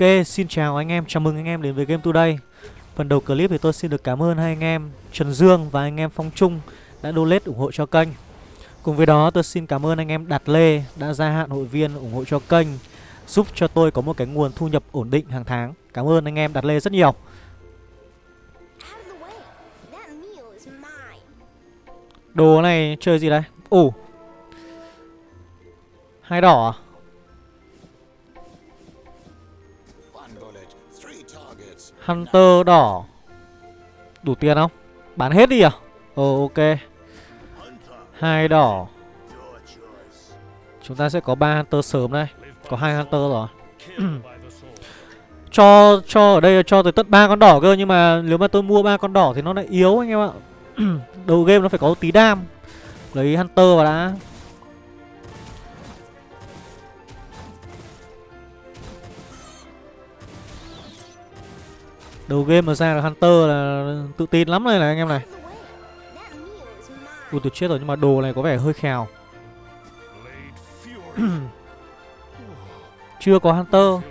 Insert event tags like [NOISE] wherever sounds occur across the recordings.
Ok, xin chào anh em, chào mừng anh em đến với Game Today Phần đầu clip thì tôi xin được cảm ơn hai anh em Trần Dương và anh em Phong Trung đã donate ủng hộ cho kênh Cùng với đó tôi xin cảm ơn anh em Đạt Lê đã gia hạn hội viên ủng hộ cho kênh Giúp cho tôi có một cái nguồn thu nhập ổn định hàng tháng Cảm ơn anh em Đạt Lê rất nhiều Đồ này chơi gì đây? Ồ Hai đỏ à? Hunter đỏ. Đủ tiền không? Bán hết đi à? Ờ ok. Hai đỏ. Chúng ta sẽ có ba Hunter sớm đây. Có hai Hunter rồi. [CLEARS THROAT] Cho cho ở đây là cho tới tận ba con đỏ cơ, Nhưng mà nếu mà tôi mua ba con đỏ thì nó lại yếu anh em ạ. [CLEARS THROAT] Đầu game nó phải có tí đam. Lấy Hunter vào đã. Đầu game mà ra được Hunter là tự tin lắm đây này anh em này. Ui, tôi chết rồi nhưng mà đồ này có vẻ hơi khèo. [CLEARS THROAT] Chưa có Hunter.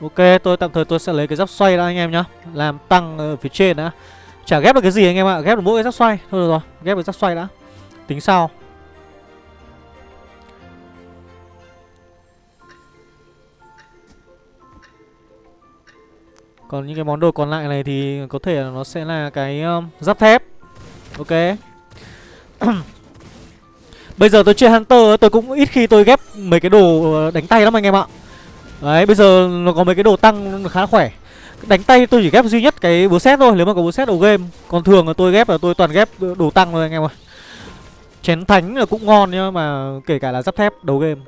Ok, tôi tạm thời tôi sẽ lấy cái giáp xoay đã anh em nhá. Làm tăng ở phía trên đã. Chả ghép được cái gì anh em ạ Ghép được mỗi cái rắc xoay. Thôi được rồi ghép được rắc xoay đã. Tính sau. Còn những cái món đồ còn lại này thì có thể là nó sẽ là cái um, giáp thép. Ok. [CLEARS THROAT] Bây giờ tôi chơi Hunter tôi cũng ít khi tôi ghép mấy cái đồ ờ, đánh tay lắm anh em ạ. Đấy bây giờ nó có mấy cái đồ tăng khá là khỏe. Đánh tay tôi chỉ ghép duy nhất cái búa xét thôi, Nếu mà có búa xét đầu game. Còn thường là tôi ghép là tôi toàn ghép đồ tăng thôi anh em ơi Chén thánh là cũng ngon nhá, Mà kể cả là giáp thép, đầu game.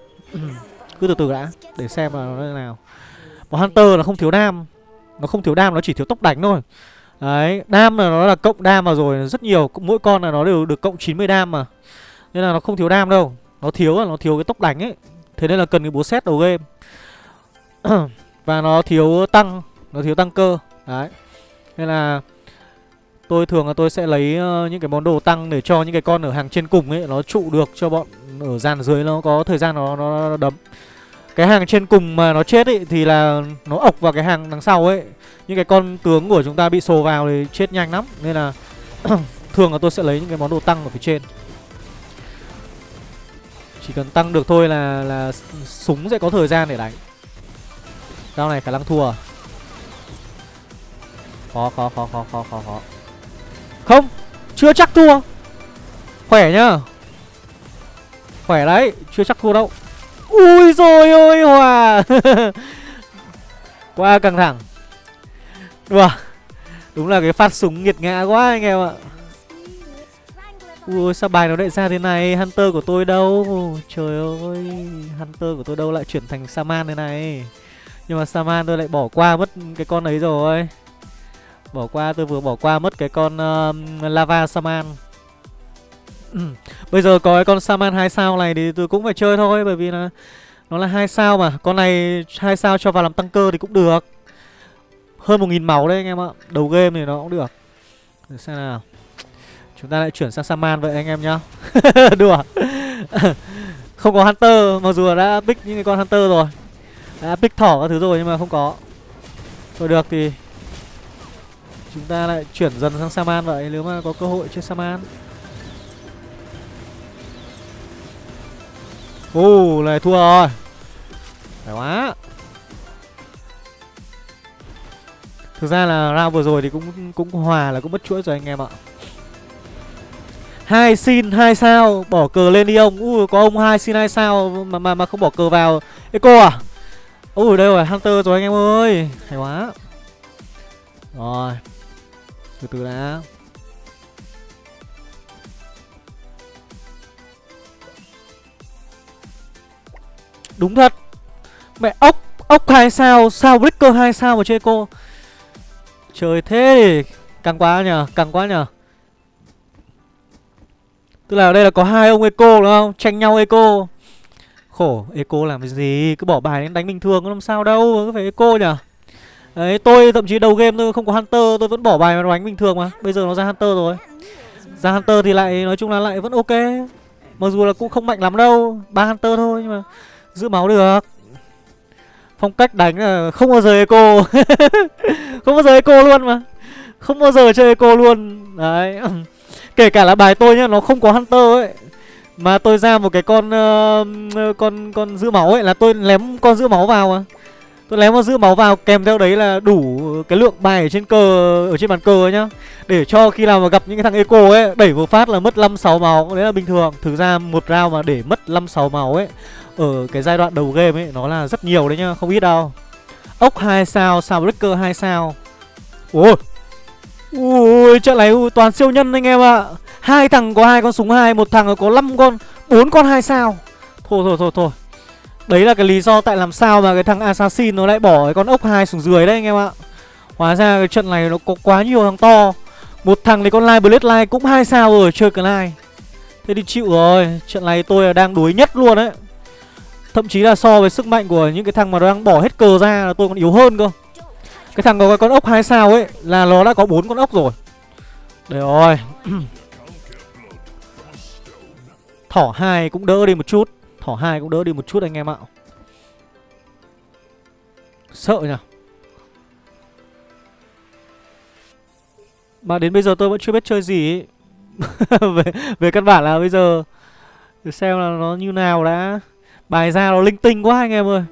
Cứ từ từ đã, Để xem là nó như nào. Mà Hunter là không thiếu đam. Nó không thiếu đam, nó chỉ thiếu tốc đánh thôi. Đấy, Đam là nó là cộng đam vào rồi, Rất nhiều. Mỗi con là nó đều được cộng 90 đam mà. Nên là nó không thiếu đam đâu. Nó thiếu là nó thiếu cái tốc đánh ấy. Thế nên là cần cái búa xét đầu game. [CLEARS THROAT] Và nó thiếu tăng. Nó thiếu tăng cơ. Đấy. Nên là Tôi thường là tôi sẽ lấy ờ, những cái món đồ tăng để cho những cái con ở hàng trên cùng ấy Nó trụ được cho bọn ở dàn dưới nó có thời gian nó, nó đấm. Cái hàng trên cùng mà nó chết ấy thì là nó ộc vào cái hàng đằng sau ấy. Những cái con tướng của chúng ta bị sồ vào thì chết nhanh lắm. Nên là [COUGHS] thường là tôi sẽ lấy những cái món đồ tăng ở phía trên. Chỉ cần tăng được thôi là là súng sẽ có thời gian để đánh. Đao này khả năng thua. à? Khó khó khó khó khó khó khó. Không, Chưa chắc thua. Khỏe nhá. Khỏe đấy, Chưa chắc thua đâu. Ui rồi ôi, hòa. [LAUGHS] Quá căng thẳng. Đùa. Đúng là cái phát súng nghiệt ngã quá anh em ạ. Ui, sao bài nó lại ra thế này? Hunter của tôi đâu? Trời ơi. Hunter của tôi đâu lại chuyển thành Saman thế này? Nhưng mà Saman tôi lại bỏ qua mất cái con ấy rồi. Bỏ qua tôi vừa bỏ qua mất cái con uh, Lava Saman. Bây giờ có cái con Saman 2 sao này thì tôi cũng phải chơi thôi Bởi vì là nó là hai sao mà. Con này hai sao cho vào làm tăng cơ thì cũng được. Hơn 1.000 máu đấy anh em ạ. Đầu game thì nó cũng được. Để xem nào. Chúng ta lại chuyển sang Saman vậy anh em nhá. [LAUGHS] Đùa. [LAUGHS] Không có Hunter Mặc dù đã pick những cái con Hunter rồi. Đã pick thỏ các thứ rồi nhưng mà không có. Thôi được thì Chúng ta lại chuyển dần sang Saman vậy Nếu mà có cơ hội chơi Saman. Ồ, này thua rồi. Phải quá. Thực ra là round vừa rồi thì cũng cũng hòa là cũng mất chuỗi rồi anh em ạ. Hai xin hai sao bỏ cờ lên đi ông. Ui có ông hai xin hai sao mà mà mà không bỏ cờ vào. Eco à? Ui đây rồi hunter rồi anh em ơi. Hay quá. Rồi từ từ đã đúng thật mẹ ốc ốc hai sao sao breaker hai sao mà chơi cô trời thế thì căng quá nhờ căng quá nhờ Tức là ở đây là có hai ông Eco đúng không? Tranh nhau Eco. Khổ, Eco làm cái gì? Cứ bỏ bài đến đánh bình thường có làm sao đâu, cứ phải Eco nhở Đấy tôi thậm chí đầu game tôi không có Hunter Tôi vẫn bỏ bài mà đánh bình thường mà. Bây giờ nó ra Hunter rồi. Ra Hunter thì lại nói chung là lại vẫn ok. Mặc dù là cũng không mạnh lắm đâu ba Hunter thôi nhưng mà giữ máu được. Phong cách đánh là không bao giờ eco. [LAUGHS] Không bao giờ eco luôn mà. Không bao giờ chơi eco luôn. Đấy. [CLEARS THROAT] Kể cả là bài tôi nhá Nó không có Hunter ấy. Mà tôi ra một cái con uh, Con con giữ máu ấy Là tôi lém con giữ máu vào mà. Tôi lém một giữ máu vào, Kèm theo đấy là đủ cái lượng bài ở trên cờ, Ở trên bàn cờ ấy nhá. Để cho khi nào mà gặp những cái thằng eco ấy, Đẩy một phát là mất 5-6 máu, Đấy là bình thường. Thực ra một round mà để mất 5-6 máu ấy, Ở cái giai đoạn đầu game ấy, Nó là rất nhiều đấy nhá, Không ít đâu. Ốc 2 sao sao breaker 2 sao. Ôi, Ui, trận này toàn siêu nhân anh em ạ. Hai thằng có hai con súng hai, một thằng có 5 con, bốn con hai sao. Thôi thôi thôi thôi đấy là cái lý do tại làm sao mà cái thằng assassin nó lại bỏ cái con ốc hai xuống dưới đấy, anh em ạ. Hóa ra cái trận này nó có quá nhiều thằng to. Một thằng thì con light blade light cũng hai sao rồi, chơi cái live thế thì chịu rồi, trận này tôi là đang đuối nhất luôn đấy. Thậm chí là so với sức mạnh của những cái thằng mà đang bỏ hết cờ ra là tôi còn yếu hơn cơ. Cái thằng có cái con ốc hai sao ấy là nó đã có bốn con ốc rồi. Đấy rồi. [CLEARS THROAT] Thỏ hai cũng đỡ đi một chút thỏ hai cũng đỡ đi một chút anh em ạ. Sợ nhỉ? Mà đến bây giờ tôi vẫn chưa biết chơi gì ấy. [LAUGHS] về về căn bản là bây giờ để xem là nó như nào đã. Bài ra nó linh tinh quá anh em ơi.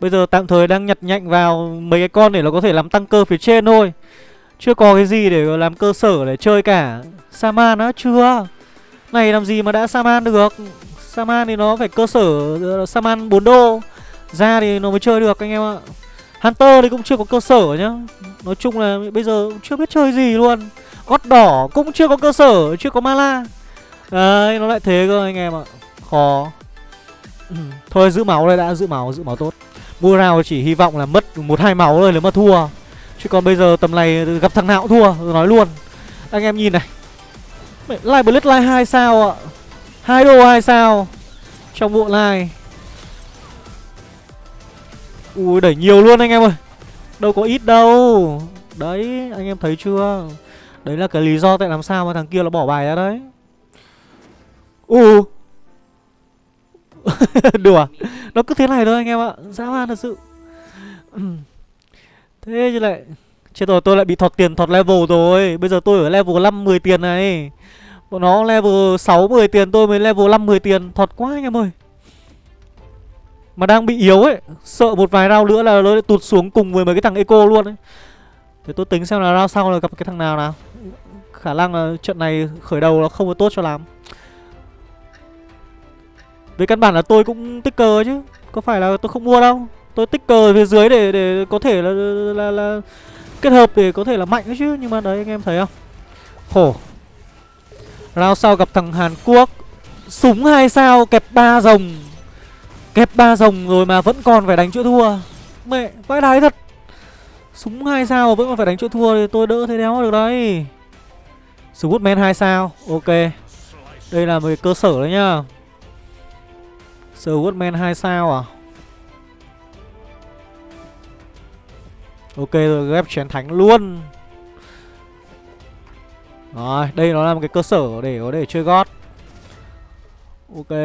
Bây giờ tạm thời đang nhặt nhạnh vào mấy cái con để nó có thể làm tăng cơ phía trên thôi. Chưa có cái gì để làm cơ sở để chơi cả. Saman á, chưa. Này làm gì mà đã Saman được? Saman thì nó phải cơ sở ờ, Saman 4 đô. Ra thì nó mới chơi được anh em ạ. Hunter thì cũng chưa có cơ sở nhá. Nói chung là bây giờ chưa biết chơi gì luôn. Gót đỏ cũng chưa có cơ sở, chưa có mala Đấy, nó lại thế cơ anh em ạ. Khó. Ừ. [CLEARS THROAT] Thôi giữ máu đây đã, giữ máu, giữ máu tốt. Mua nào chỉ hy vọng là mất một hai máu thôi nếu mà thua. Chứ còn bây giờ tầm này gặp thằng nào cũng thua nói luôn. Anh em nhìn này. Live Blitz live 2 sao ạ? Hai đô hai sao? Trong bộ này, Ui đẩy nhiều luôn anh em ơi. Đâu có ít đâu. Đấy anh em thấy chưa? Đấy là cái lý do tại làm sao mà thằng kia nó bỏ bài ra đấy. U [LAUGHS] Đùa. Nó cứ thế này thôi anh em ạ. Dã man thật sự. [CLEARS THROAT] Thế chứ lại Chết rồi tôi lại bị thọt tiền thọt level rồi. Bây giờ tôi ở level 5 10 tiền này. Bọn nó level 6 10 tiền tôi mới level 5 10 tiền. Thọt quá anh em ơi. Mà đang bị yếu ấy. Sợ một vài round nữa là nó lại tụt xuống cùng với mấy cái thằng eco luôn ấy. Để tôi tính xem là round sau là gặp cái thằng nào nào. Khả năng là trận này khởi đầu nó không có tốt cho lắm. Về căn bản là tôi cũng tích cờ chứ. Có phải là tôi không mua đâu. Tôi tích cờ phía dưới để để có thể là, là, là kết hợp để có thể là mạnh chứ. Nhưng mà đấy anh em thấy không? Khổ. Round sau gặp thằng Hàn Quốc. Súng hai sao, kẹp ba rồng. Kẹp ba rồng rồi mà vẫn còn phải đánh chỗ thua. Mẹ vãi đái thật. Súng hai sao vẫn còn phải đánh chỗ thua thì tôi đỡ thế đéo được đấy. Scootman hai sao, Ok. Đây là một cơ sở đấy nhá. Swordman 2 sao à? Ok rồi, ghép chén thánh luôn. Rồi, đây nó là một cái cơ sở để có thể chơi gót. Ok.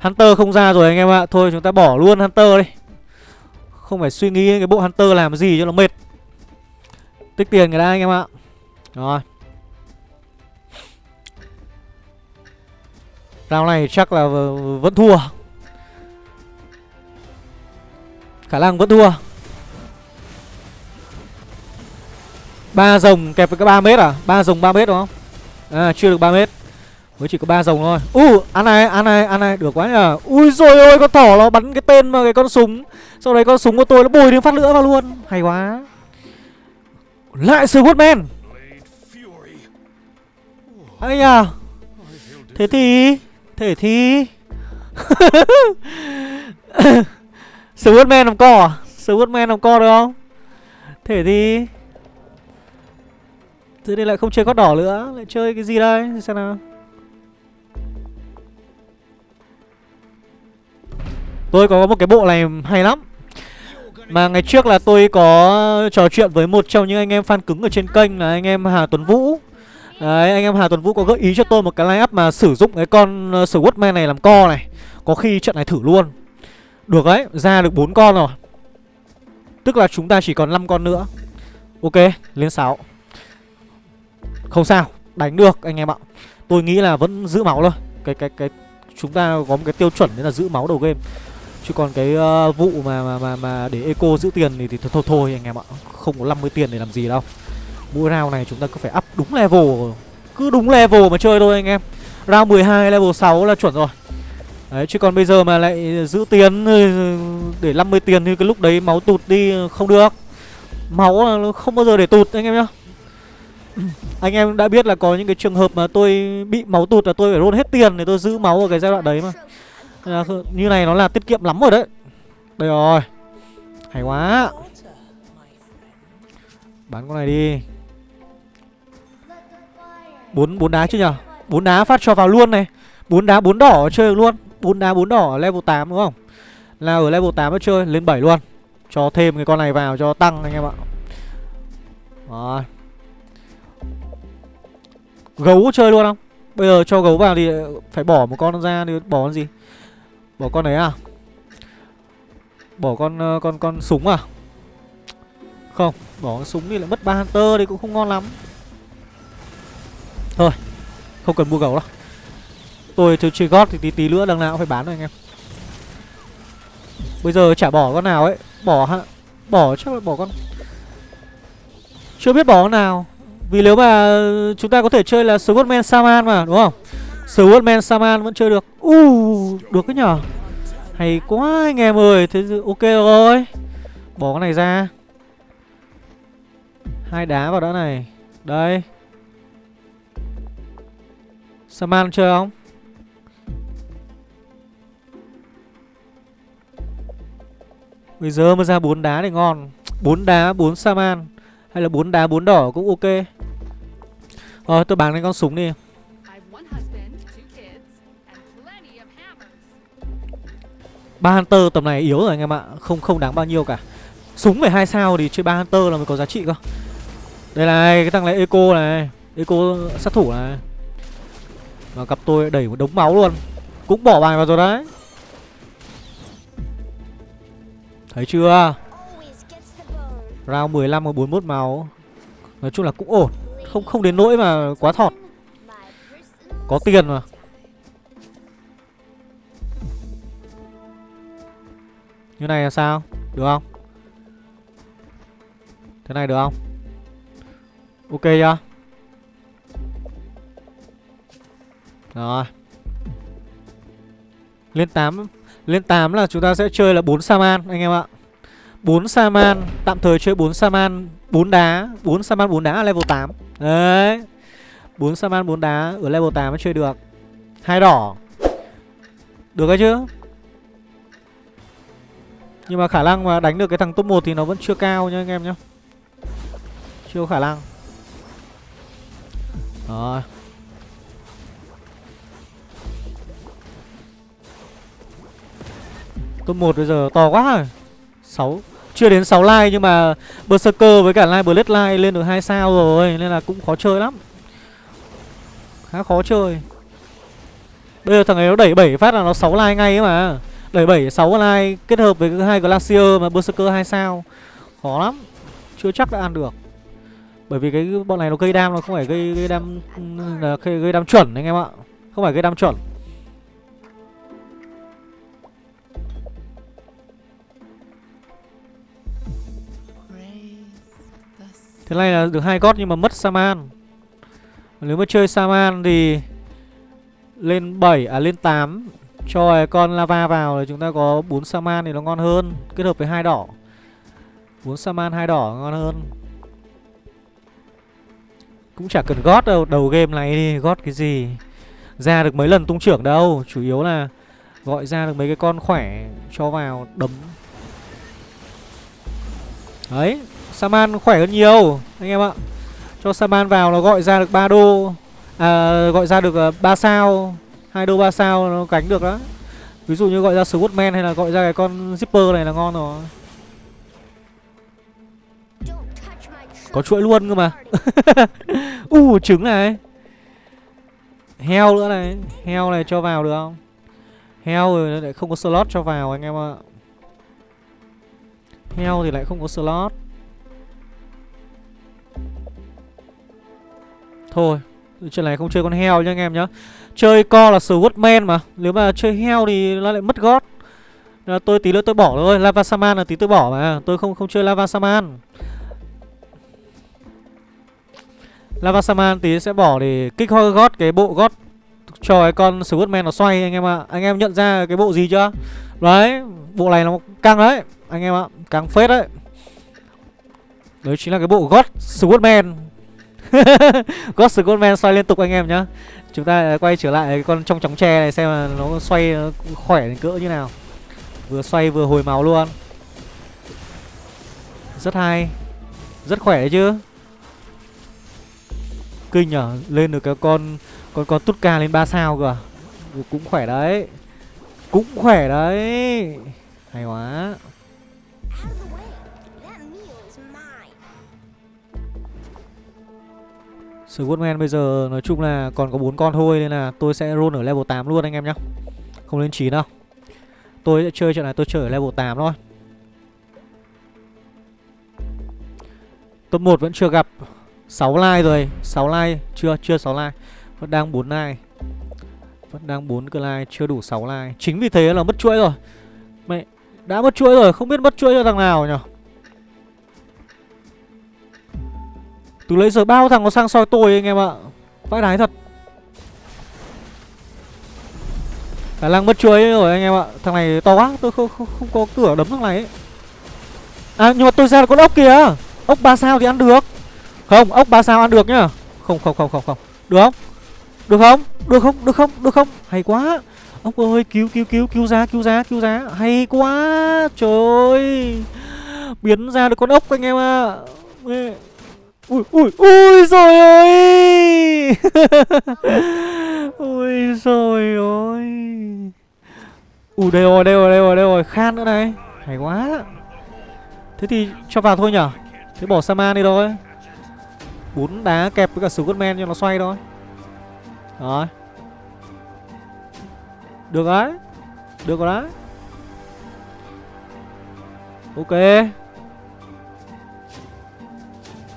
Hunter không ra rồi anh em ạ. Thôi, chúng ta bỏ luôn Hunter đi. Không phải suy nghĩ cái bộ Hunter làm gì cho nó mệt. Tích tiền người ta anh em ạ. Rồi. Round này chắc là vẫn thua. Khả năng vẫn thua. Ba rồng kẹp với cái ba mét à? Ba rồng 3 mét đúng không? À chưa được 3 mét. Mới chỉ có ba rồng thôi. U uh, ăn này ăn này ăn này. Được quá nhờ. Ui rồi ôi con thỏ nó bắn cái tên vào cái con súng. Sau đấy con súng của tôi nó bồi thêm phát lửa vào luôn. Hay quá. Lại sư Woodman ấy à Thế thì? Thế thì? [LAUGHS] Swordman làm co à? Swordman làm co được không? Thế thì? Thế thì lại không chơi gót đỏ nữa. Lại chơi cái gì đây? Xem nào. Tôi có một cái bộ này hay lắm. Mà ngày trước là tôi có trò chuyện với một trong những anh em fan cứng ở trên kênh là anh em Hà Tuấn Vũ. Đấy, anh em Hà Tuấn Vũ có gợi ý cho tôi một cái line up mà sử dụng cái con uh, Swordman này làm co này. Có khi trận này thử luôn. Được đấy, ra được 4 con rồi. Tức là chúng ta chỉ còn 5 con nữa. Ok, lên 6 không sao, đánh được anh em ạ. Tôi nghĩ là vẫn giữ máu thôi. Cái cái cái chúng ta có một cái tiêu chuẩn đấy là giữ máu đầu game. Chứ còn cái uh, vụ mà, mà mà mà để eco giữ tiền thì, thì thôi, thôi thôi anh em ạ. Không có 50 tiền để làm gì đâu. Mỗi round này chúng ta cứ phải up đúng level. Cứ đúng level mà chơi thôi anh em. Round 12 level 6 là chuẩn rồi. Đấy chứ còn bây giờ mà lại giữ tiền ờ, để 50 tiền thì cái lúc đấy máu tụt đi không được. Máu là không bao giờ để tụt anh em nhá. Anh em đã biết là có những cái trường hợp mà tôi bị máu tụt là tôi phải roll hết tiền để tôi giữ máu ở cái giai đoạn đấy mà. Là, Như này nó là tiết kiệm lắm rồi đấy. Đây rồi. Hay quá. Bán con này đi. Bốn bốn đá chứ nhở? Bốn đá phát cho vào luôn này. Bốn đá bốn đỏ chơi được luôn. Bốn đá bốn đỏ level 8 đúng không? Là ở level 8 nó chơi lên 7 luôn. Cho thêm cái con này vào cho tăng anh em ạ. Rồi. Gấu chơi luôn không? Bây giờ cho gấu vào thì phải bỏ một con ra thì bỏ con gì? Bỏ con đấy à? Bỏ con ờ, con con súng à? Không Bỏ con súng thì lại mất ba hunter thì cũng không ngon lắm. Thôi Không cần mua gấu đâu. Tôi chơi, chơi gót thì tí tí nữa đằng nào cũng phải bán rồi anh em. Bây giờ chả bỏ con nào ấy. Bỏ ha Bỏ chắc là bỏ con. Chưa biết bỏ con nào. Vì nếu mà chúng ta có thể chơi là Swordman Saman mà đúng không? Swordman Saman vẫn chơi được. Uh, Được cái nhở? Hay quá anh em ơi Thế ok rồi. Bỏ cái này ra. Hai đá vào đã này. Đây. Saman chơi không? Bây giờ mới ra bốn đá thì ngon. Bốn đá bốn Saman. Hay là bốn đá bốn đỏ cũng ok. Ờ tôi bán lên con súng đi. Ba Hunter tầm này yếu rồi anh em ạ. Không không đáng bao nhiêu cả. Súng phải hai sao thì chơi ba Hunter là mới có giá trị cơ. Đây này, cái thằng này Eco này. Eco sát thủ này. Mà cặp tôi đẩy một đống máu luôn. Cũng bỏ bài vào rồi đấy. Thấy chưa? Round 15 và 41 máu. Nói chung là cũng ổn. Không không đến nỗi mà quá thọt Có tiền mà Như này là sao? Được không? Thế này được không? Ok chưa? Rồi Lên 8 Lên 8 là chúng ta sẽ chơi là 4 Saman, anh em ạ 4 Saman, Tạm thời chơi 4 Saman 4 đá 4 Saman 4 đá ở level 8 Đấy. 4 Saman 4 đá ở level 8 mới chơi được. Hai đỏ. Được cái chứ? Nhưng mà khả năng mà đánh được cái thằng top 1 thì nó vẫn chưa cao nhá anh em nhá. Chưa có khả năng. Rồi. Top 1 bây giờ to quá rồi. 6 chưa đến 6 like nhưng mà Berserker với cả Live Bloodline lên được 2 sao rồi Nên là cũng khó chơi lắm. Khá khó chơi. Bây giờ thằng ấy nó đẩy 7 phát là nó 6 like ngay ấy mà. Đẩy 7 6 like kết hợp với hai Glacier mà Berserker 2 sao. Khó lắm. Chưa chắc đã ăn được. Bởi vì cái bọn này nó gây đam nó không phải gây gây đam ừ, gây, gây đam chuẩn anh em ạ. Không phải gây đam chuẩn. Thế này là được hai gót nhưng mà mất Saman. Nếu mà chơi Saman thì Lên 7, à lên 8 Cho con lava vào thì chúng ta có 4 Saman thì nó ngon hơn Kết hợp với hai đỏ. 4 Saman hai đỏ ngon hơn. Cũng chả cần gót đâu Đầu game này đi gót cái gì? Ra được mấy lần tung trưởng đâu Chủ yếu là gọi ra được mấy cái con khỏe Cho vào đấm. Đấy. Saman khỏe hơn nhiều, Anh em ạ. Cho Saman vào nó gọi ra được 3 đô À gọi ra được ờ, 3 sao, hai đô 3 sao nó cánh được đó. Ví dụ như gọi ra Swordman hay là gọi ra cái con Zipper này là ngon rồi. Có chuỗi luôn cơ mà. [LAUGHS] U, trứng này. Heo nữa này, heo này cho vào được không? Heo rồi lại không có slot cho vào, anh em ạ. Heo thì lại không có slot. Thôi, chuyện này không chơi con heo nha anh em nhá. Chơi co là swordman mà, nếu mà chơi heo thì nó lại mất gót. Là tôi tí nữa tôi bỏ thôi, lava saman là tí tôi bỏ mà, tôi không không chơi lava saman. Lava saman tí sẽ bỏ để kích hoa gót, cái bộ gót cho cái con swordman nó xoay anh em ạ. Anh em nhận ra cái bộ gì chưa? Đấy, bộ này nó căng đấy, anh em ạ, căng phết đấy. Đấy chính là cái bộ gót swordman [LAUGHS] Ghost Goldman xoay liên tục anh em nhá. Chúng ta quay trở lại con trong chóng tre này xem là nó xoay, nó khỏe đến cỡ như nào. Vừa xoay vừa hồi máu luôn. Rất hay. Rất khỏe đấy chứ. Kinh nhở, Lên được cái con Con con tút ca lên 3 sao cơ? À? Cũng khỏe đấy. Cũng khỏe đấy. Hay quá. Squadman bây giờ nói chung là còn có bốn con thôi Nên là tôi sẽ roll ở level 8 luôn anh em nhá. Không lên 9 đâu. Tôi sẽ chơi trận này tôi chơi ở level 8 thôi. Top 1 vẫn chưa gặp. 6 like rồi. 6 like Chưa? Chưa 6 like. Vẫn đang 4 like. Vẫn đang 4 cái like, Chưa đủ 6 like. Chính vì thế là mất chuỗi rồi. Mẹ, Đã mất chuỗi rồi. Không biết mất chuỗi cho thằng nào nhỉ Từ lấy giờ bao thằng nó sang soi tôi anh em ạ. Vãi đái thật. Khả năng mất chuối rồi anh em ạ. Thằng này to quá Tôi không, không, không có cửa đấm thằng này ấy. À nhưng mà tôi ra là con ốc kìa Ốc 3 sao thì ăn được. Không ốc 3 sao ăn được nhá. Không không không không không. Được không? Được không? Được không? Được không? Được không? Hay quá. Ốc ơi cứu cứu cứu cứu giá cứu giá cứu giá, Hay quá. Trời ơi. Biến ra được con ốc anh em ạ. Ui ui ui rồi ơi! [LAUGHS] Ui rồi ôi Ui, đây rồi đây rồi đây rồi đây rồi Khan nữa này. Hay quá. Thế thì cho vào thôi nhở? Thế bỏ Saman đi thôi. Bốn đá kẹp với cả Scottman cho nó xoay thôi. Rồi. Được đấy Được rồi đấy. Ok.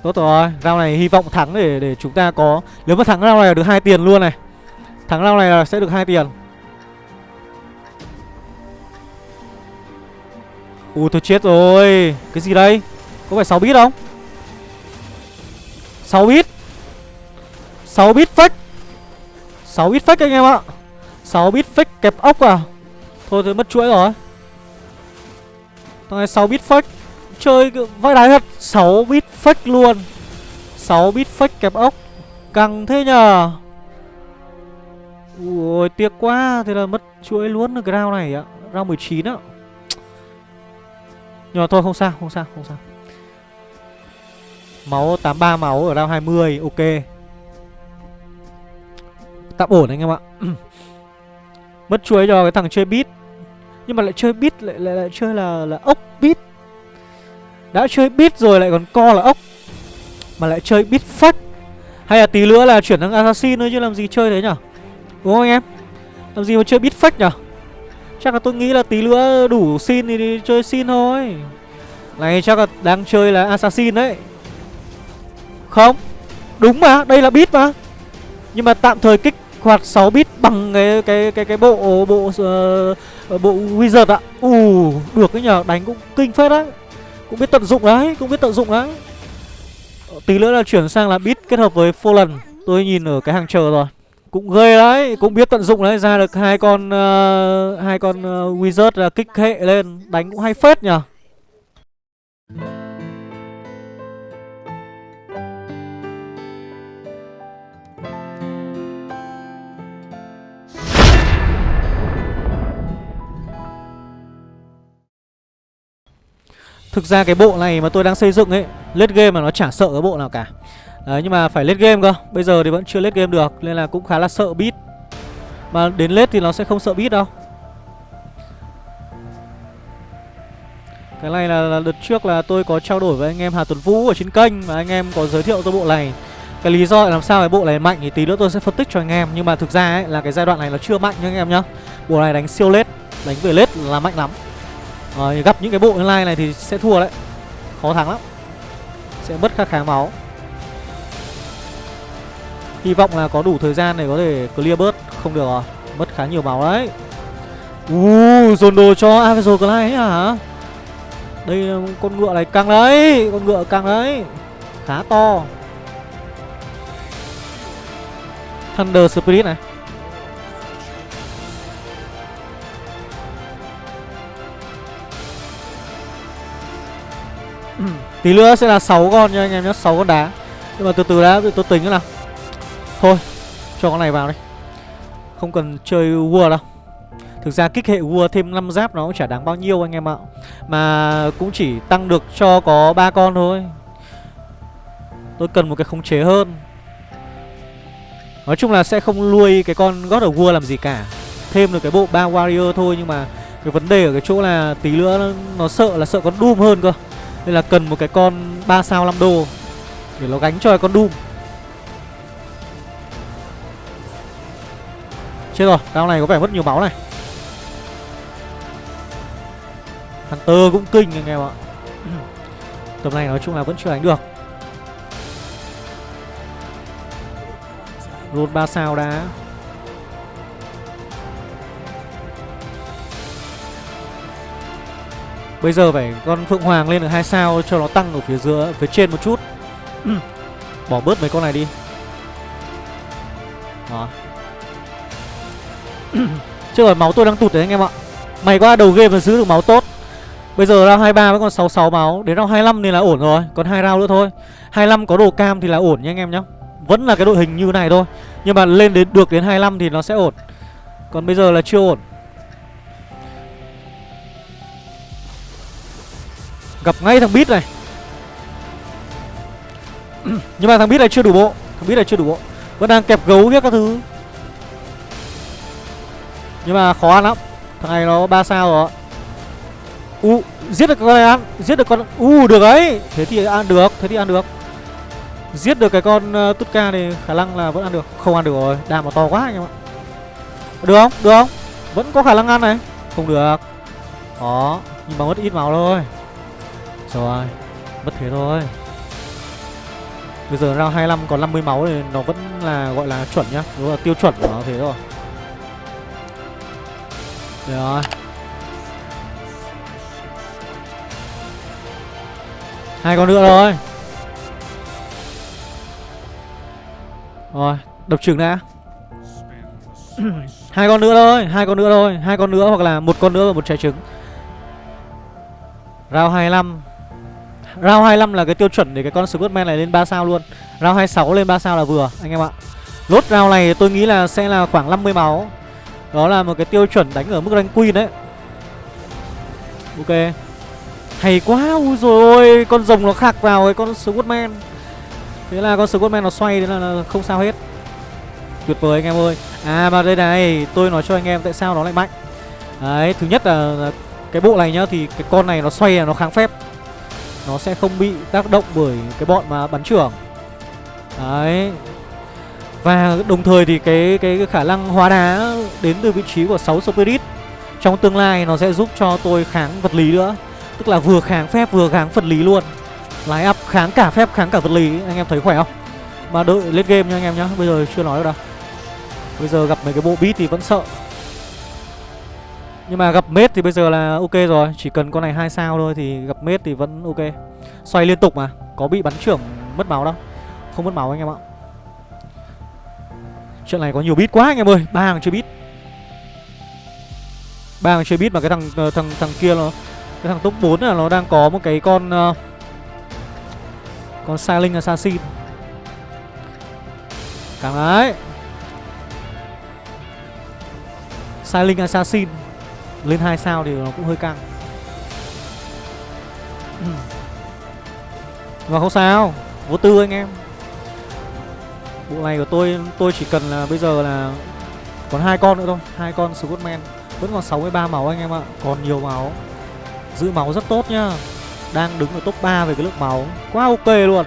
Tốt rồi, round này hy vọng thắng để để chúng ta có Nếu mà thắng round này là được hai tiền luôn này. Thắng round này là sẽ được hai tiền. Ui tôi chết rồi. Cái gì đây? Có phải 6 bit không? 6 bit? 6 bit fake. 6 bit fake anh em ạ. 6 bit fake kẹp ốc à. Thôi tôi mất chuỗi rồi. Thằng này 6 bit fake. Chơi vai đái thật. 6 bit fake luôn. 6 bit fake kẹp ốc. Căng thế nhờ. Ui tiếc quá. Thế là mất chuỗi luôn được cái round này ạ. Round 19 ạ Nhưng mà thôi không sao không sao không sao. Máu 83 máu ở round 20 Ok. Tạm ổn anh em ạ. [CLEARS THROAT] Mất chuỗi cho cái thằng chơi bit. Nhưng mà lại chơi bit lại, lại, lại chơi là là ốc bit. Đã chơi bit rồi lại còn co là ốc Mà lại chơi bit fake Hay là tí nữa là chuyển sang assassin nữa chứ làm gì chơi thế nhở? Đúng không anh em? Làm gì mà chơi bit fake nhở? Chắc là tôi nghĩ là tí nữa đủ xin thì đi chơi xin thôi. Này chắc là đang chơi là assassin đấy. Không Đúng mà, đây là bit mà. Nhưng mà tạm thời kích hoạt 6 bit bằng cái cái cái cái bộ bộ uh, bộ wizard ạ. Ù, uh, được cái nhờ, đánh cũng kinh phết đấy. Cũng biết tận dụng đấy, cũng biết tận dụng đấy. Ờ, tí nữa là chuyển sang là bit kết hợp với Fallen. Tôi nhìn ở cái hàng chờ rồi. Cũng ghê đấy, cũng biết tận dụng đấy, ra được hai con uh, hai con uh, wizard là kích hệ lên, đánh cũng hay phết nhờ. Thực ra cái bộ này mà tôi đang xây dựng ấy lết game mà nó chả sợ cái bộ nào cả. Đấy nhưng mà phải lết game cơ. Bây giờ thì vẫn chưa lết game được Nên là cũng khá là sợ beat. Mà đến lết thì nó sẽ không sợ beat đâu. Cái này là, là đợt trước là tôi có trao đổi với anh em Hà Tuấn Vũ ở trên kênh Và anh em có giới thiệu tôi bộ này. Cái lý do làm sao cái bộ này mạnh thì tí nữa tôi sẽ phân tích cho anh em. Nhưng mà thực ra ấy, là cái giai đoạn này nó chưa mạnh nha anh em nhá. Bộ này đánh siêu lết Đánh về lết là mạnh lắm à, Gặp những cái bộ online này thì sẽ thua đấy. Khó thắng lắm. Sẽ mất khá khá máu. Hy vọng là có đủ thời gian để có thể clear bớt. Không được rồi. Mất khá nhiều máu đấy. U dồn đồ cho Avenger clay ấy à, hả? Đây là con ngựa này căng đấy. Con ngựa căng đấy. Khá to. Thunder Spirit này. Ừ. Tí nữa sẽ là 6 con nha anh em nhé 6 con đá. Nhưng mà từ từ đã tôi tính nào. Thôi Cho con này vào đi. Không cần chơi War đâu. Thực ra kích hệ War thêm 5 giáp nó cũng chả đáng bao nhiêu anh em ạ. Mà cũng chỉ tăng được cho có ba con thôi. Tôi cần một cái khống chế hơn. Nói chung là sẽ không nuôi cái con God of War làm gì cả. Thêm được cái bộ ba warrior thôi Nhưng mà cái vấn đề ở cái chỗ là tí nữa nó, nó sợ là sợ con Doom hơn cơ. Nên là cần một cái con 3 sao 5 đô Để nó gánh cho cái con Doom. Chết rồi, round này có vẻ mất nhiều máu này. Hunter cũng kinh anh em ạ. [CLEARS THROAT] Tầm này nói chung là vẫn chưa đánh được. Luôn 3 sao đã. Bây giờ phải con Phượng Hoàng lên được 2 sao cho nó tăng ở phía giữa phía trên một chút. Ừ. Bỏ bớt mấy con này đi. Đó. [CLEARS THROAT] Chứ rồi máu tôi đang tụt đấy anh em ạ. Mày qua đầu game mà giữ được máu tốt. Bây giờ round 23 với còn 66 máu, đến round 25 thì là ổn rồi, còn hai round nữa thôi. 25 có đồ cam thì là ổn nha anh em nhá. Vẫn là cái đội hình như này thôi. Nhưng mà lên đến được đến 25 thì nó sẽ ổn. Còn bây giờ là chưa ổn. Gặp ngay thằng Bít này. [CLEARS THROAT] Nhưng mà thằng Bít này chưa đủ bộ. Thằng Bít này chưa đủ bộ. Vẫn đang kẹp gấu các thứ. Nhưng mà khó ăn lắm. Thằng này nó ba sao rồi U uh, giết được con này ăn. Giết được con U uh, được đấy Thế thì ăn được Thế thì ăn được. Giết được cái con uh, Tutka này khả năng là vẫn ăn được. Không ăn được rồi. Đàm nó to quá anh em ạ. Được không? Được không? Vẫn có khả năng ăn này. Không được. Đó. Nhưng mà mất ít máu thôi rồi Mất thế thôi. Bây giờ round 25 còn 50 máu thì nó vẫn là, gọi là chuẩn nhá. Đúng là tiêu chuẩn của nó thế rồi Được rồi. Hai con nữa rồi Rồi, Đập trứng đã. [CLEARS THROAT] Hai con nữa thôi, hai con nữa thôi, hai con nữa hoặc là một con nữa và một trái trứng. Round 25 Round 25 là cái tiêu chuẩn để cái con Squidman này lên 3 sao luôn. Round 26 lên 3 sao là vừa anh em ạ. Lốt round này tôi nghĩ là sẽ là khoảng 50 máu. Đó là một cái tiêu chuẩn đánh ở mức rank queen đấy. Ok. Hay quá Ui rồi Con rồng nó khạc vào cái con Squidman Thế là con Squidman nó xoay Thế là, là không sao hết. Tuyệt vời anh em ơi. À mà đây này Tôi nói cho anh em tại sao nó lại mạnh. Đấy Thứ nhất là, là cái bộ này nhá Thì cái con này nó xoay là nó kháng phép nó sẽ không bị tác động bởi cái bọn mà bắn trưởng. Đấy. Và đồng thời thì cái cái, cái khả năng hóa đá đến từ vị trí của 6 Spirit Trong tương lai nó sẽ giúp cho tôi kháng vật lý nữa. Tức là vừa kháng phép vừa kháng vật lý luôn. Lái up kháng cả phép kháng cả vật lý. Anh em thấy khỏe không? Mà đợi lên game nha anh em nhá. Bây giờ chưa nói được đâu. Bây giờ gặp mấy cái bộ beat thì vẫn sợ nhưng mà gặp mết thì bây giờ là ok rồi Chỉ cần con này hai sao thôi thì gặp mết thì vẫn ok. Xoay liên tục mà Có bị bắn trưởng mất máu đâu. Không mất máu anh em ạ. Chuyện này có nhiều bit quá anh em ơi ba hàng chơi bit ba hàng chơi bit mà cái thằng ờ, thằng thằng kia nó Cái thằng top 4 là nó đang có một cái con uh, Con Silent Assassin. Càng đấy Silent Assassin lên hai sao thì nó cũng hơi căng. Ừ. Mà không sao Vô tư anh em. Bộ này của tôi Tôi chỉ cần là bây giờ là Còn hai con nữa thôi. Hai con Scottman Vẫn còn 63 máu anh em ạ. Còn nhiều máu. Giữ máu rất tốt nhá. Đang đứng ở top 3 về cái lượng máu. Quá ok luôn.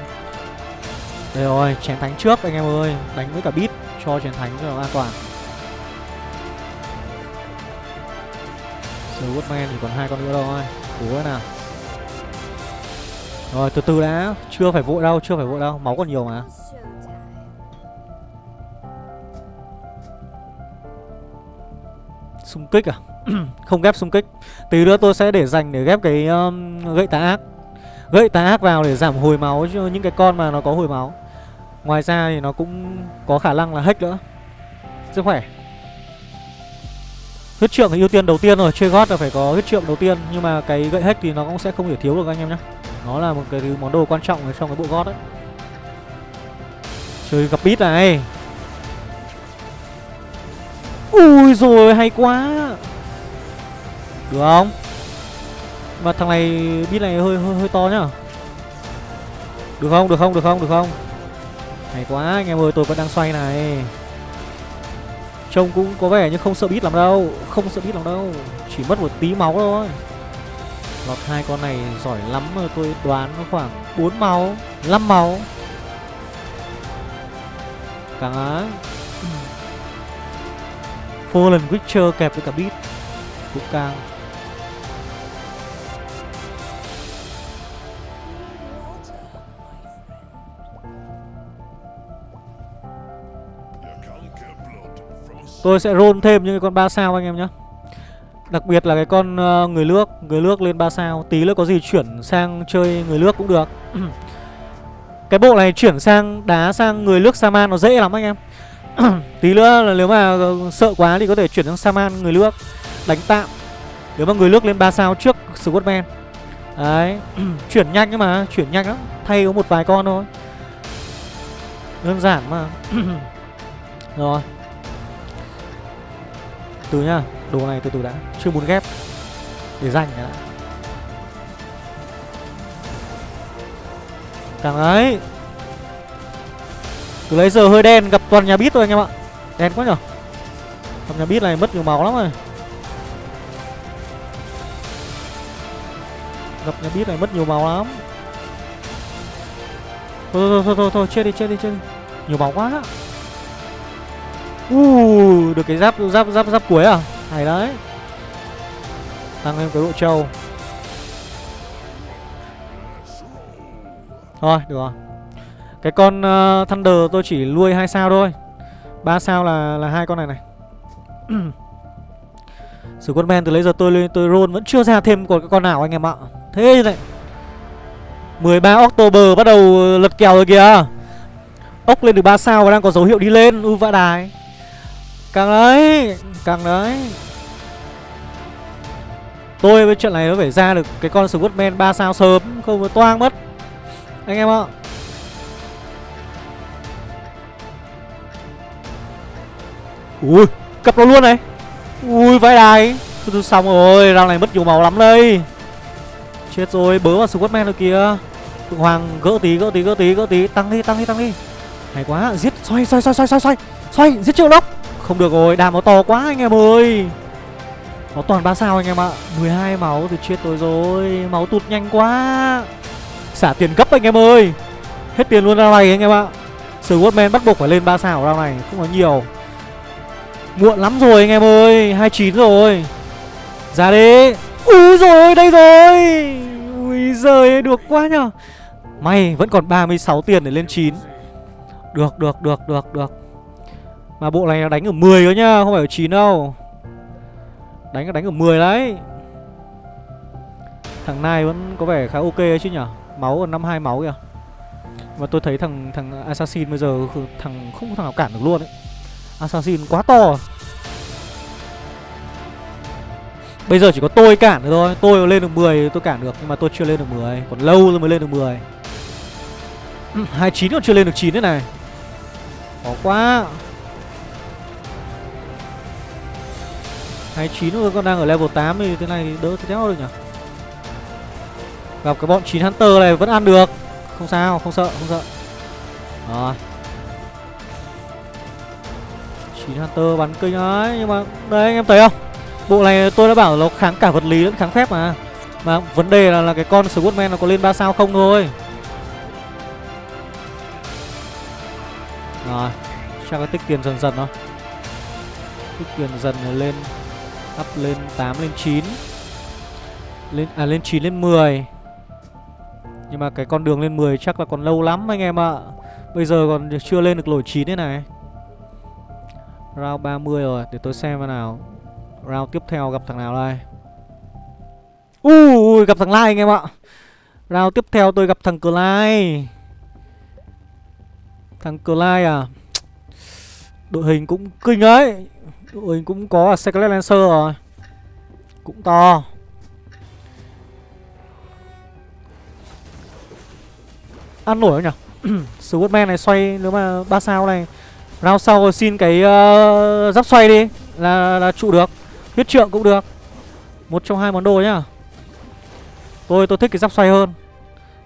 Đây rồi, chén thánh trước anh em ơi. Đánh với cả beat cho chén thánh cho nó an toàn. Từ Woodman thì còn hai con nữa thôi Cố cái nào. Rồi từ từ đã. Chưa phải vội đâu, chưa phải vội đâu. Máu còn nhiều mà. Xung kích à? [CLEARS THROAT] Không ghép xung kích. Tí nữa tôi sẽ để dành để ghép cái um, gậy tà ác. Gậy tà ác vào để giảm hồi máu cho những cái con mà nó có hồi máu. Ngoài ra thì nó cũng có khả năng là hack nữa. Sức khỏe. Huyết trượng thì ưu tiên đầu tiên rồi, Chơi gót là phải có huyết trượng đầu tiên, Nhưng mà cái gậy hack thì nó cũng sẽ không thể thiếu được anh em nhé Nó là một cái món đồ quan trọng ở trong cái bộ gót đấy. Chơi gặp bít này. Ui rồi hay quá. Được không? Mà thằng này bít này hơi hơi hơi to nhá. Được không? Được không? Được không? Được không? Hay quá, anh em ơi, tôi vẫn đang xoay này. Trông cũng có vẻ như không sợ bít lắm đâu, Không sợ bít lắm đâu, Chỉ mất một tí máu thôi. Lọt hai con này giỏi lắm mà tôi đoán nó khoảng 4 máu 5 máu. Càng á. Fallen Witcher kẹp với cả bít, Cũng càng Tôi sẽ roll thêm những cái con 3 sao anh em nhé. Đặc biệt là cái con ờ, người nước Người nước lên 3 sao. Tí nữa có gì chuyển sang chơi người nước cũng được. [CLEARS THROAT] Cái bộ này chuyển sang đá sang người nước Saman nó dễ lắm anh em. [CLEARS THROAT] Tí nữa là nếu mà ờ, sợ quá thì có thể chuyển sang Saman người nước Đánh tạm. Nếu mà người nước lên 3 sao trước Squadman Đấy. [CLEARS THROAT] Chuyển nhanh nhưng mà, Chuyển nhanh lắm. Thay có một vài con thôi. Đơn giản mà. Rồi. Từ nhá Đồ này từ từ đã Chưa muốn ghép. Để dành đã. Càng ấy từ lấy giờ hơi đen gặp toàn nhà bít thôi anh em ạ. Đen quá nhở? Gặp nhà bít này mất nhiều máu lắm rồi. Gặp nhà bít này mất nhiều máu lắm. Thôi thôi thôi thôi, thôi chết đi chết đi chết đi. Nhiều máu quá uh, Được cái giáp giáp giáp giáp cuối à? Hay đấy. Tăng thêm cái độ trâu. Thôi được rồi. Cái con uh, Thunder tôi chỉ nuôi hai sao thôi. Ba sao là là hai con này này. Sử quân men từ lấy giờ tôi lên tôi roll vẫn chưa ra thêm còn cái con nào anh em ạ. Thế này 13 October bắt đầu ờ, lật kèo rồi kìa. Ốc lên được 3 sao và đang có dấu hiệu đi lên. U vã đài. Càng đấy Càng đấy. Tôi với chuyện này nó phải ra được cái con Squadman 3 sao sớm, Không có toang mất. Anh em ạ. Ui, Cặp nó luôn này. Ui, vãi đài. Xong rồi, Răng này mất nhiều máu lắm đây. Chết rồi, Bớ vào Squadman rồi kìa. Phượng Hoàng, gỡ tí gỡ tí gỡ tí gỡ tí. Tăng đi tăng đi tăng đi. Hay quá, Giết, xoay xoay xoay xoay xoay xoay. Xoay, giết triệu lốc không được rồi đam nó to quá anh em ơi. Nó toàn 3 sao anh em ạ. 12 máu thì chết tôi rồi. Máu tụt nhanh quá. Xả tiền gấp anh em ơi. Hết tiền luôn ra này anh em ạ. Squadman bắt buộc phải lên 3 sao ra này, Không có nhiều. Muộn lắm rồi anh em ơi 29 rồi. Ra đi. Úi rồi đây rồi. Ui giời, được quá nhờ. May, vẫn còn 36 tiền để lên 9 Được được được được được. Mà bộ này đánh ở 10 cơ nhá, Không phải ở 9 đâu. Đánh đánh ở 10 đấy. Thằng Nai vẫn có vẻ khá ok chứ nhở Máu còn 52 máu kìa. Mà tôi thấy thằng thằng Assassin bây giờ Thằng không có thằng nào cản được luôn ấy. Assassin quá to. Bây giờ chỉ có tôi cản được thôi. Tôi lên được 10 tôi cản được, Nhưng mà tôi chưa lên được 10 Còn lâu rồi mới lên được 10 29 [CLEARS THROAT] còn chưa lên được 9 thế này. Khó quá. 29 thôi còn đang ở level 8 thì thế này đỡ theo được nhỉ? Gặp cái bọn 9 Hunter này vẫn ăn được. Không sao, không sợ, không sợ. Rồi. 9 Hunter bắn kinh ấy Nhưng mà đây anh em thấy không? Bộ này tôi đã bảo nó kháng cả vật lý lẫn kháng phép mà. Mà vấn đề là, là cái con Squadman nó có lên 3 sao không thôi. Rồi. Chắc là tích tiền dần dần thôi. Tích tiền dần lên Up lên 8 lên 9 lên À lên 9 lên 10 Nhưng mà cái con đường lên 10 chắc là còn lâu lắm anh em ạ. Bây giờ còn chưa lên được lỗi 9 thế này. Round 30 rồi, Để tôi xem vào nào. Round tiếp theo gặp thằng nào đây? Ui, gặp thằng Lai anh em ạ. Round tiếp theo tôi gặp thằng Clyde. Thằng Clyde à? Đội hình cũng kinh ấy. Đội hình cũng có Secret Lancer rồi. Cũng to. Ăn nổi không nhỉ? [CLEARS THROAT] Swordman này xoay nếu mà ba sao này. Round sau xin cái uh, giáp xoay đi. Là, là trụ được. Huyết trượng cũng được. Một trong hai món đồ nhá. Tôi tôi thích cái giáp xoay hơn.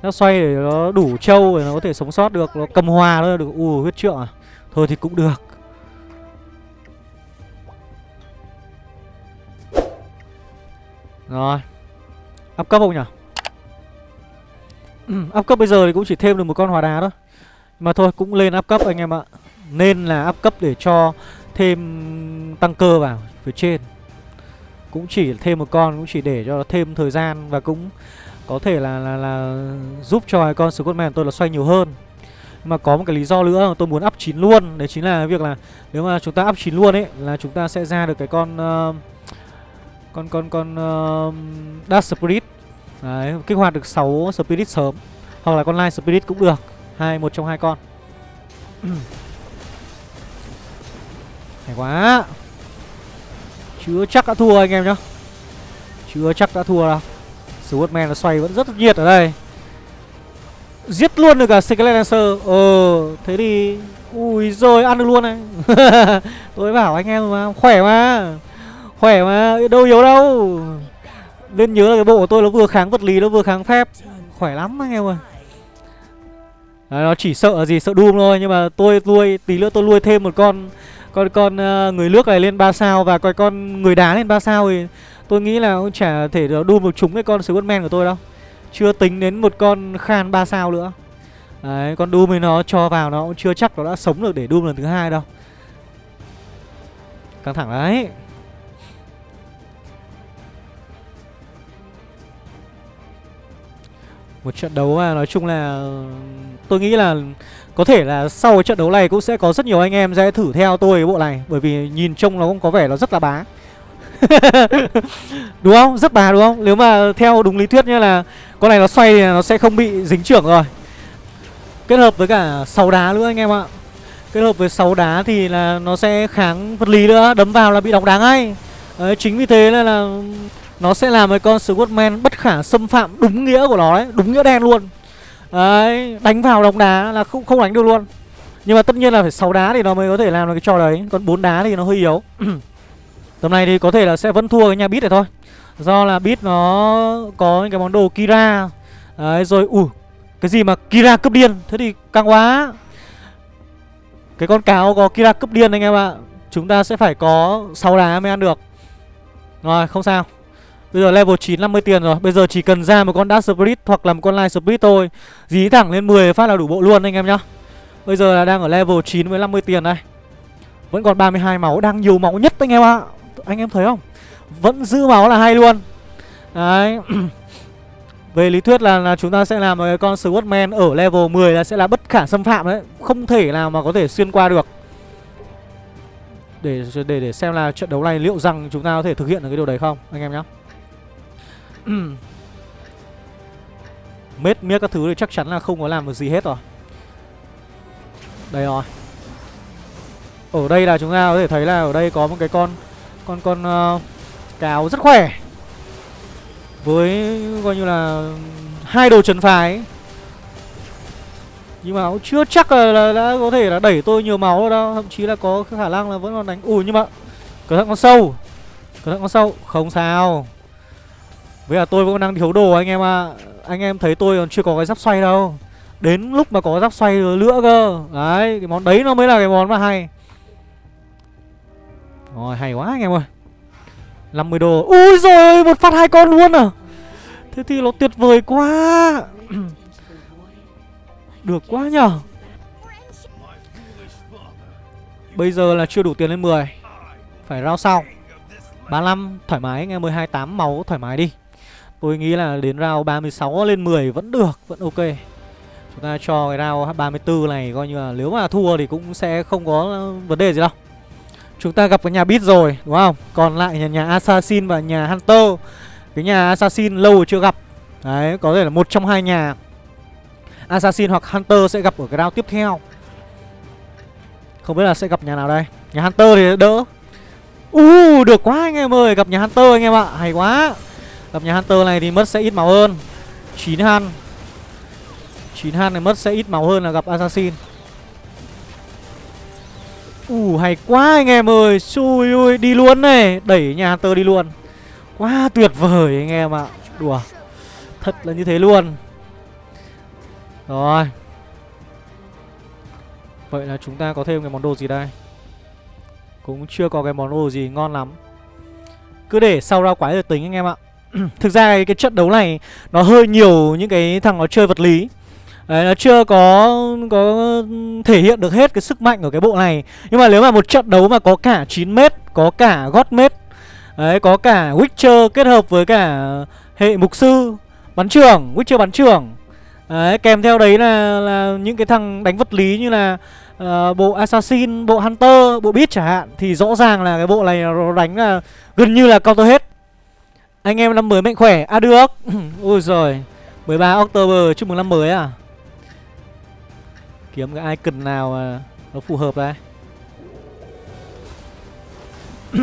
Giáp xoay để nó đủ trâu để nó có thể sống sót được. Nó cầm hòa thôi được. Ui huyết trượng à. Thôi thì cũng được. Rồi. Up cấp không nhỉ? Ừ, up cấp bây giờ thì cũng chỉ thêm được một con hòa đá thôi. Mà thôi cũng lên up cấp anh em ạ. Nên là up cấp để cho thêm tăng cơ vào phía trên. Cũng chỉ thêm một con Cũng chỉ để cho nó thêm thời gian Và cũng có thể là là, là giúp cho cái con Scottman tôi là xoay nhiều hơn. Mà có một cái lý do nữa tôi muốn up 9 luôn. Đấy chính là việc là nếu mà chúng ta up 9 luôn ấy Là chúng ta sẽ ra được cái con uh, con con con uh, dash Spirit. Đấy, kích hoạt được 6 Spirit sớm. Hoặc là con Light Spirit cũng được. Hai Một trong hai con. [CLEARS THROAT] Hay quá. Chưa chắc đã thua anh em nhá. Chưa chắc đã thua đâu. Swordman nó xoay vẫn rất nhiệt ở đây. Giết luôn được cả Secret Lancer. Ờ Thế thì Ui rồi ăn được luôn này. [LAUGHS] Tôi bảo anh em mà Khỏe mà. Khỏe mà Đâu yếu đâu. Nên nhớ là cái bộ của tôi nó vừa kháng vật lý Nó vừa kháng phép. Khỏe lắm anh em ơi Đấy, Nó chỉ sợ gì sợ Doom thôi Nhưng mà tôi nuôi Tí nữa tôi nuôi thêm một con Con con uh, người nước này lên 3 sao Và coi con người đá lên 3 sao thì Tôi nghĩ là cũng chả thể đu một trúng cái con Squadman của tôi đâu. Chưa tính đến một con Khan 3 sao nữa. Đấy, con Doom thì nó cho vào nó cũng chưa chắc nó đã sống được để Doom lần thứ hai đâu. Căng thẳng đấy. Một trận đấu mà. Nói chung là Tôi nghĩ là Có thể là sau cái trận đấu này cũng sẽ có rất nhiều anh em sẽ thử theo tôi cái bộ này Bởi vì nhìn trông nó cũng có vẻ nó rất là bá. [LAUGHS] Đúng không? Rất bà đúng không? Nếu mà theo đúng lý thuyết như là con này nó xoay thì nó sẽ không bị dính trưởng rồi. Kết hợp với cả sáu đá nữa anh em ạ. Kết hợp với sáu đá thì là nó sẽ kháng vật lý nữa đấm vào là bị đóng đá ngay. Đấy, chính vì thế nên là nó sẽ làm cái con Squadman bất khả xâm phạm đúng nghĩa của nó đấy, đúng nghĩa đen luôn. Đấy, đánh vào đóng đá là không không đánh được luôn. Nhưng mà tất nhiên là phải sáu đá thì nó mới có thể làm được cái trò đấy. Còn bốn đá thì nó hơi yếu. [CLEARS THROAT] Tầm này thì có thể là sẽ vẫn thua cái nhà Beat này thôi. Do là Beat nó có những cái món đồ Kira. Đấy, rồi ủ Cái gì mà Kira cướp điên? Thế thì căng quá. Cái con cáo có Kira cướp điên anh em ạ. Chúng ta sẽ phải có 6 đá mới ăn được. Rồi, không sao. Bây giờ level 9 50 tiền rồi. Bây giờ chỉ cần ra một con Dark Spirit hoặc là một con Light Spirit thôi. Dí thẳng lên 10 phát là đủ bộ luôn anh em nhá. Bây giờ là đang ở level 9 với 50 tiền đây. Vẫn còn 32 máu Đang nhiều máu nhất anh em ạ. Anh em thấy không? Vẫn giữ máu là hay luôn. Đấy. [CLEARS THROAT] Về lý thuyết là, là chúng ta sẽ làm một con Swordman ở level 10 là sẽ là bất khả xâm phạm đấy. Không thể nào mà có thể xuyên qua được. Để, để để xem là trận đấu này liệu rằng chúng ta có thể thực hiện được cái điều đấy không? Anh em nhá. Ừ. Mết miết các thứ thì chắc chắn là không có làm được gì hết rồi. Đây rồi. Ở đây là chúng ta có thể thấy là ở đây có một cái con con con ờ, uh, cáo rất khỏe. Với coi như là hai đồ trần phái nhưng mà cũng chưa chắc là, là đã có thể là đẩy tôi nhiều máu rồi đâu. Thậm chí là có khả năng là vẫn còn đánh. Ủi nhưng mà cẩn thận con sâu. Cẩn thận con sâu. Không sao với là tôi vẫn đang thiếu đồ anh em ạ. À. anh em thấy tôi còn chưa có cái giáp xoay đâu. Đến lúc mà có giáp xoay nữa cơ. Đấy, cái món đấy nó mới là cái món mà hay. Rồi, hay quá anh em ơi. 50 đô Ui rồi một phát hai con luôn à. Thế thì nó tuyệt vời quá. [CLEARS THROAT] Được quá nhở Bây giờ là chưa đủ tiền lên 10 Phải rao sau. 35 thoải mái anh em ơi. 28 máu, thoải mái đi. Tôi nghĩ là đến round 36 lên 10 vẫn được Vẫn ok. Chúng ta cho cái round 34 này coi như là nếu mà thua thì cũng sẽ không có vấn đề gì đâu. Chúng ta gặp cái nhà Beat rồi đúng không? Còn lại nhà, nhà Assassin và nhà Hunter. Cái nhà Assassin lâu rồi chưa gặp. Đấy có thể là một trong hai nhà Assassin hoặc Hunter sẽ gặp ở cái round tiếp theo. Không biết là sẽ gặp nhà nào đây. Nhà Hunter thì đỡ. Uh, được quá anh em ơi, gặp nhà Hunter anh em ạ, hay quá. Gặp nhà Hunter này thì mất sẽ ít máu hơn. 9 han. 9 han này mất sẽ ít máu hơn là gặp Assassin. Uh, hay quá anh em ơi. Xui ui, đi luôn này, đẩy nhà Hunter đi luôn. Quá tuyệt vời anh em ạ. Đùa. Thật là như thế luôn. Rồi. Vậy là chúng ta có thêm cái món đồ gì đây? Cũng chưa có cái món đồ gì ngon lắm Cứ để sau ra quái rồi tính anh em ạ [CLEARS THROAT] Thực ra cái, cái trận đấu này Nó hơi nhiều những cái thằng nó chơi vật lý. Đấy, nó chưa có có thể hiện được hết cái sức mạnh của cái bộ này. Nhưng mà nếu mà một trận đấu mà có cả 9m Có cả gót mét Đấy, có cả Witcher kết hợp với cả hệ mục sư Bắn trưởng, Witcher bắn trưởng Đấy, kèm theo đấy là, là những cái thằng đánh vật lý như là uh, bộ assassin bộ hunter bộ beat chẳng hạn thì rõ ràng là cái bộ này nó đánh là gần như là counter hết anh em năm mới mạnh khỏe. À được. Ôi rồi 13 october, chúc mừng năm mới à? Kiếm cái icon nào mà nó phù hợp đây [CLEARS THROAT]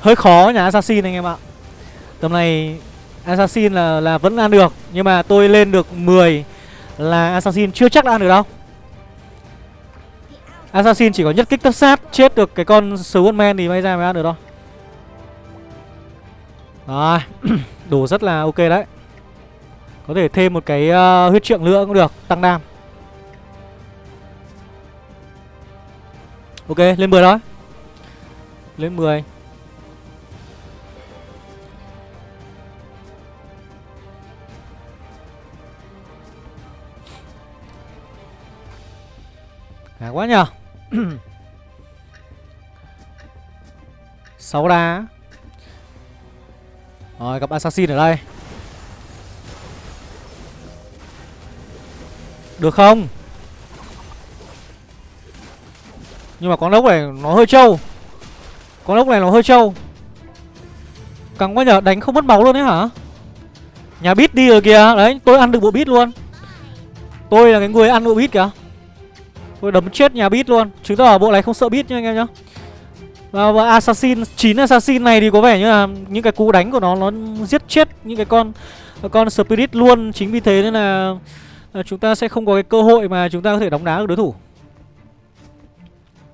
hơi khó nhà assassin anh em ạ. Tầm này assassin là là vẫn ăn được, nhưng mà tôi lên được 10 là assassin chưa chắc đã ăn được đâu. Assassin chỉ có nhất kích tất sát, Chết được cái con Swordman thì may ra mới ăn được đâu rồi [CLEARS THROAT] đồ rất là ok đấy. Có thể thêm một cái uh, huyết trượng nữa cũng được Tăng đam. Ok lên 10 đó Lên 10 Khá quá nhờ. [CLEARS THROAT] 6 đá. Rồi, gặp assassin ở đây. Được không? Nhưng mà con ốc này nó hơi trâu. Con ốc này nó hơi trâu. Căng quá nhờ đánh không mất máu luôn đấy hả? Nhà bít đi rồi kìa. Đấy, tôi ăn được bộ bít luôn. Tôi là cái người ăn bộ bít kìa. Tôi đấm chết nhà bít luôn. Chứng tỏ bộ này không sợ bít nha anh em nhá và, và assassin 9 assassin này thì có vẻ như là những cái cú đánh của nó nó giết chết những cái con con spirit luôn. Chính vì thế nên là, à, chúng ta sẽ không có cái cơ hội mà chúng ta có thể đóng đá được đối thủ.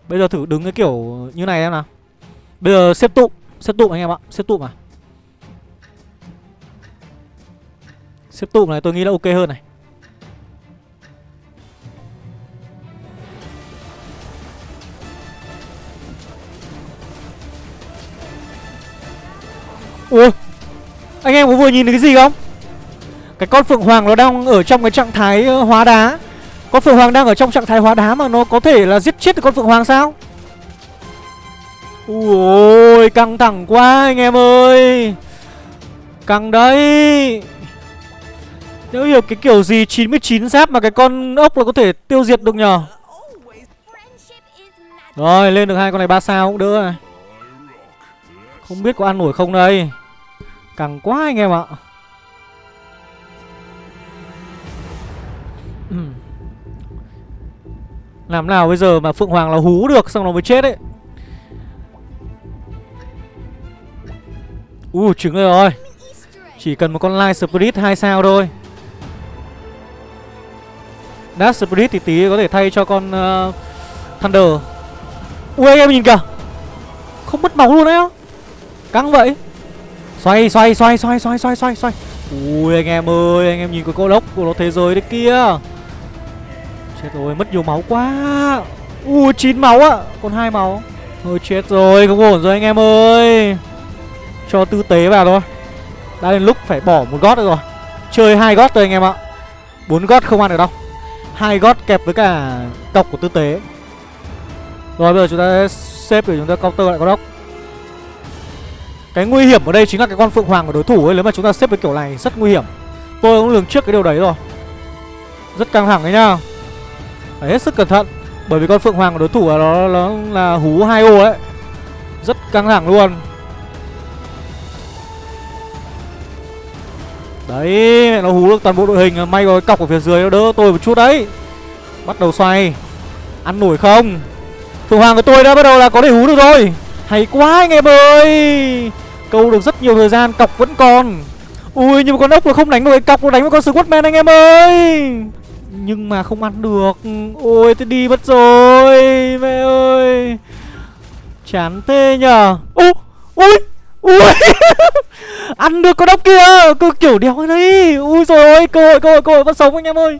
Bây giờ thử đứng cái kiểu như này em nào. Bây giờ xếp tụ xếp tụ anh em ạ xếp tụ mà xếp tụ này tôi nghĩ là ok hơn này. Ủa? Anh em có vừa nhìn thấy cái gì không? Cái con Phượng Hoàng nó đang ở trong cái trạng thái ờ, hóa đá. Con Phượng Hoàng đang ở trong trạng thái hóa đá mà nó có thể là giết chết được con Phượng Hoàng sao? Ui căng thẳng quá anh em ơi. Căng đấy. Nếu hiểu cái kiểu gì 99 giáp mà cái con ốc là có thể tiêu diệt được nhờ. Rồi, lên được hai con này ba sao cũng đỡ này Không biết có ăn nổi không đây. Căng quá anh em ạ. Làm nào bây giờ mà Phượng Hoàng là hú được Xong nó mới chết ấy. U trứng rồi Chỉ cần một con Light Spirit 2 sao thôi. Dark Spirit thì tí có thể thay cho con uh, Thunder. Ui anh em nhìn kìa. Không mất máu luôn đấy á. Căng vậy. Xoay xoay xoay xoay xoay xoay xoay xoay. Ui, anh em ơi, Anh em nhìn cái cô lốc của nó thế giới đấy kia. Chết rồi, mất nhiều máu quá. Ui 9 máu ạ, Còn hai máu. Thôi, chết rồi, không ổn rồi anh em ơi. Cho tư tế vào thôi. Đã đến lúc phải bỏ một gót nữa rồi. Chơi hai gót thôi anh em ạ. Bốn gót không ăn được đâu. Hai gót kẹp với cả cọc của tư tế. Rồi, bây giờ chúng ta xếp để chúng ta counter lại con ốc cái nguy hiểm ở đây chính là cái con phượng hoàng của đối thủ ấy. Nếu mà chúng ta xếp với kiểu này rất nguy hiểm. Tôi cũng lường trước cái điều đấy rồi. Rất căng thẳng đấy nhá. Phải hết sức cẩn thận. Bởi vì con phượng hoàng của đối thủ là nó nó là hú hai ô ấy. Rất căng thẳng luôn. Đấy, mẹ nó hú được toàn bộ đội hình. May rồi cọc ở phía dưới nó đỡ tôi một chút đấy. Bắt đầu xoay. Ăn nổi không? Phượng hoàng của tôi đã bắt đầu là có thể hú được rồi hay quá anh em ơi. Câu được rất nhiều thời gian, cọc vẫn còn. Ui, nhưng mà con ốc nó không đánh được cái cọc, nó đánh với con squatman anh em ơi. Nhưng mà không ăn được. Ôi, tôi đi mất rồi, mẹ ơi. Chán thế nhở ô ui ui. [LAUGHS] Ăn được con ốc kia, cứ kiểu đéo cái đấy. Ui rồi ôi, cơ hội cơ hội cơ hội, vẫn sống anh em ơi.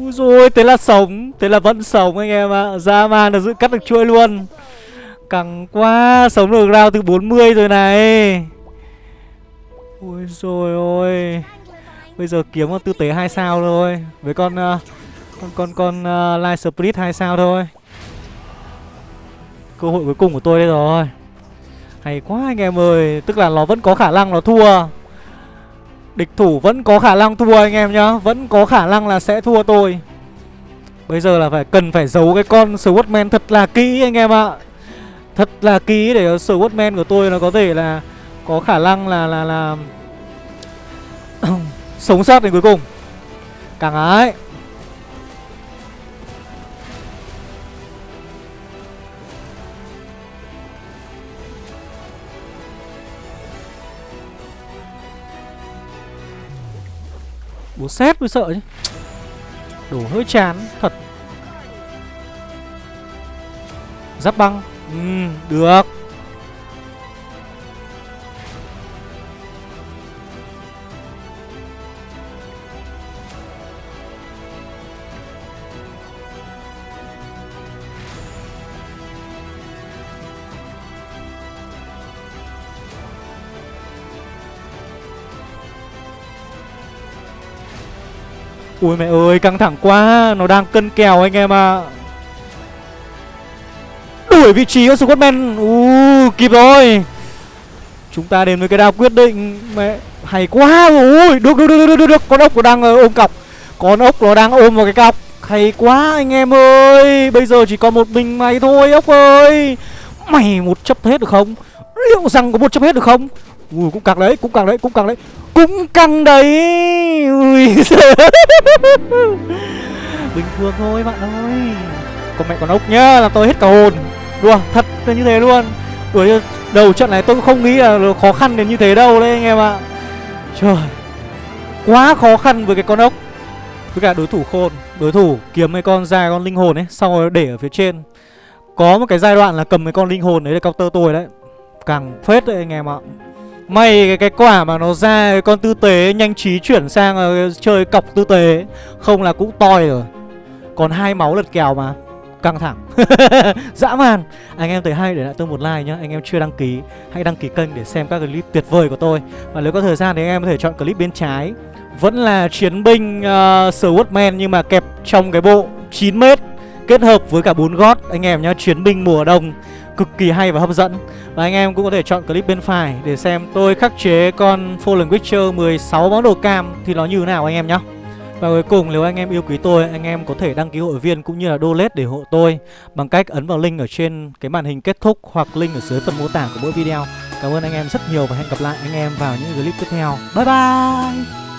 Ui rồi thế là sống, thế là vẫn sống anh em ạ. Ra man là giữ cắt được chuôi luôn căng quá sống được round từ 40 rồi này. Ôi rồi ôi. Bây giờ kiếm con tư tế hai sao thôi với con uh, con con con uh, light spirit hai sao thôi. Cơ hội cuối cùng của tôi đây rồi. Hay quá anh em ơi tức là nó vẫn có khả năng nó thua. Địch thủ vẫn có khả năng thua anh em nhá vẫn có khả năng là sẽ thua tôi. Bây giờ là phải cần phải giấu cái con swordman thật là kỹ anh em ạ thật là kỹ để swordman của tôi nó có thể là có khả năng là là là [CLEARS THROAT] sống sót đến cuối cùng. Càng ái. Bố xét mới sợ chứ. Đổ hơi chán, thật. Giáp băng ừ, được Ui mẹ ơi căng thẳng quá Nó đang cân kèo anh em ạ à. Đuổi vị trí của Scottman U kịp rồi. Chúng ta đến với cái đao quyết định. Mẹ hay quá. Ui được được được được được, được. Con ốc nó đang ờ, ôm cọc. Con ốc nó đang ôm vào cái cọc. Hay quá anh em ơi. Bây giờ chỉ còn một mình mày thôi ốc ơi. Mày một chấp hết được không? Liệu rằng có một chấp hết được không? Ui cũng càng đấy cũng càng đấy cũng càng đấy. Cũng căng đấy. Ui. [LAUGHS] Bình thường thôi bạn ơi. Còn mẹ con ốc nhá là tôi hết cả hồn. Đùa thật là như thế luôn. Đùa đầu trận này tôi cũng không nghĩ là khó khăn đến như thế đâu đấy anh em ạ. Trời Quá khó khăn với cái con ốc. Với cả đối thủ khôn Đối thủ kiếm mấy con dài con linh hồn ấy Xong rồi để ở phía trên. Có một cái giai đoạn là cầm mấy con linh hồn đấy để counter tôi đấy. Càng phết đấy anh em ạ. May cái, cái quả mà nó ra con tư tế nhanh trí chuyển sang uh, chơi cọc tư tế Không là cũng toi rồi. Còn hai máu lật kèo mà. Căng thẳng. [LAUGHS] Dã man. Anh em thấy hay để lại tôi một like nhá. Anh em chưa đăng ký Hãy đăng ký kênh để xem các clip tuyệt vời của tôi. Và nếu có thời gian thì anh em có thể chọn clip bên trái. Vẫn là chiến binh uh, Swordman Nhưng mà kẹp trong cái bộ 9m Kết hợp với cả bốn gót. Anh em nhá Chiến binh mùa đông cực kỳ hay và hấp dẫn. Và anh em cũng có thể chọn clip bên phải để xem. Tôi khắc chế con Fallen Witcher 16 món đồ cam thì nó như thế nào anh em nhá và cuối cùng nếu anh em yêu quý tôi, anh em có thể đăng ký hội viên cũng như là donate để hộ tôi bằng cách ấn vào link ở trên cái màn hình kết thúc hoặc link ở dưới phần mô tả của mỗi video. Cảm ơn anh em rất nhiều và hẹn gặp lại anh em vào những clip tiếp theo. Bye bye!